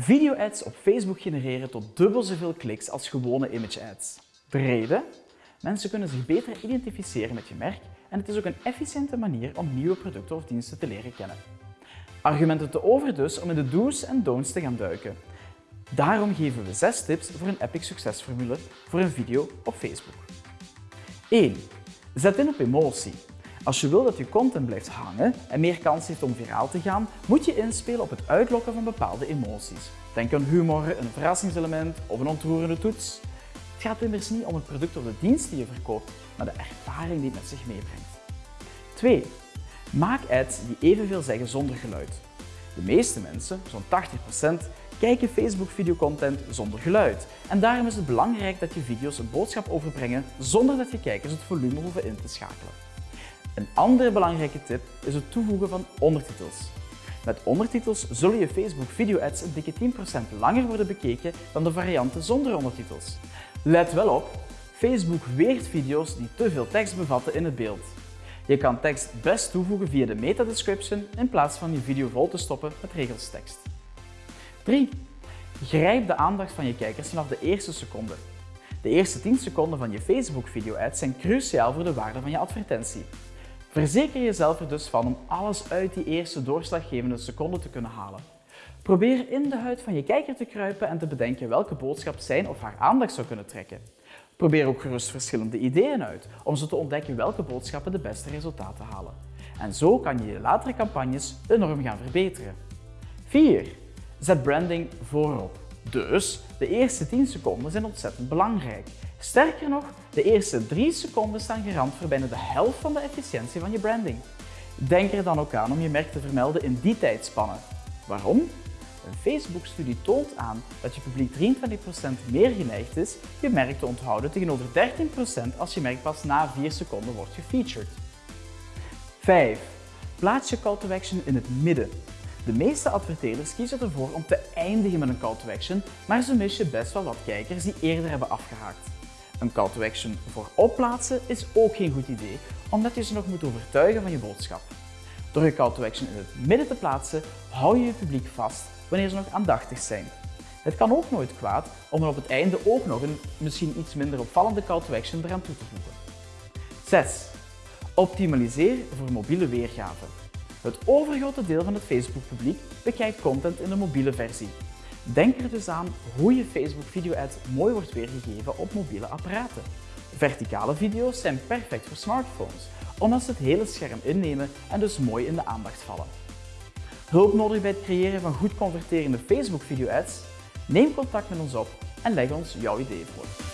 Video-ads op Facebook genereren tot dubbel zoveel kliks als gewone image-ads. De reden? Mensen kunnen zich beter identificeren met je merk en het is ook een efficiënte manier om nieuwe producten of diensten te leren kennen. Argumenten te over dus om in de do's en don'ts te gaan duiken. Daarom geven we 6 tips voor een epic succesformule voor een video op Facebook. 1. Zet in op emotie. Als je wil dat je content blijft hangen en meer kans heeft om viraal te gaan, moet je inspelen op het uitlokken van bepaalde emoties. Denk aan humor, een verrassingselement of een ontroerende toets. Het gaat immers niet om het product of de dienst die je verkoopt, maar de ervaring die het met zich meebrengt. 2. Maak ads die evenveel zeggen zonder geluid. De meeste mensen, zo'n 80%, kijken Facebook videocontent zonder geluid. En daarom is het belangrijk dat je video's een boodschap overbrengen zonder dat je kijkers het volume hoeven in te schakelen. Een andere belangrijke tip is het toevoegen van ondertitels. Met ondertitels zullen je Facebook video-ads een dikke 10% langer worden bekeken dan de varianten zonder ondertitels. Let wel op, Facebook weert video's die te veel tekst bevatten in het beeld. Je kan tekst best toevoegen via de meta-description in plaats van je video vol te stoppen met regels tekst. 3. Grijp de aandacht van je kijkers vanaf de eerste seconde. De eerste 10 seconden van je Facebook video-ads zijn cruciaal voor de waarde van je advertentie. Verzeker jezelf er dus van om alles uit die eerste doorslaggevende seconde te kunnen halen. Probeer in de huid van je kijker te kruipen en te bedenken welke boodschap zijn of haar aandacht zou kunnen trekken. Probeer ook gerust verschillende ideeën uit om zo te ontdekken welke boodschappen de beste resultaten halen. En zo kan je je latere campagnes enorm gaan verbeteren. 4. Zet branding voorop. Dus de eerste 10 seconden zijn ontzettend belangrijk. Sterker nog, de eerste 3 seconden staan garant voor bijna de helft van de efficiëntie van je branding. Denk er dan ook aan om je merk te vermelden in die tijdspanne. Waarom? Een Facebook-studie toont aan dat je publiek 23% meer geneigd is je merk te onthouden tegenover 13% als je merk pas na 4 seconden wordt gefeatured. 5. Plaats je call to action in het midden. De meeste adverteerders kiezen ervoor om te eindigen met een call to action, maar ze missen best wel wat kijkers die eerder hebben afgehaakt. Een call to action voor opplaatsen is ook geen goed idee, omdat je ze nog moet overtuigen van je boodschap. Door je call to action in het midden te plaatsen, hou je je publiek vast wanneer ze nog aandachtig zijn. Het kan ook nooit kwaad om er op het einde ook nog een misschien iets minder opvallende call to action eraan toe te voegen. 6. Optimaliseer voor mobiele weergave. Het overgrote deel van het Facebook-publiek bekijkt content in de mobiele versie. Denk er dus aan hoe je Facebook video-ad mooi wordt weergegeven op mobiele apparaten. Verticale video's zijn perfect voor smartphones, omdat ze het hele scherm innemen en dus mooi in de aandacht vallen. Hulp nodig bij het creëren van goed converterende Facebook video-ads? Neem contact met ons op en leg ons jouw idee voor.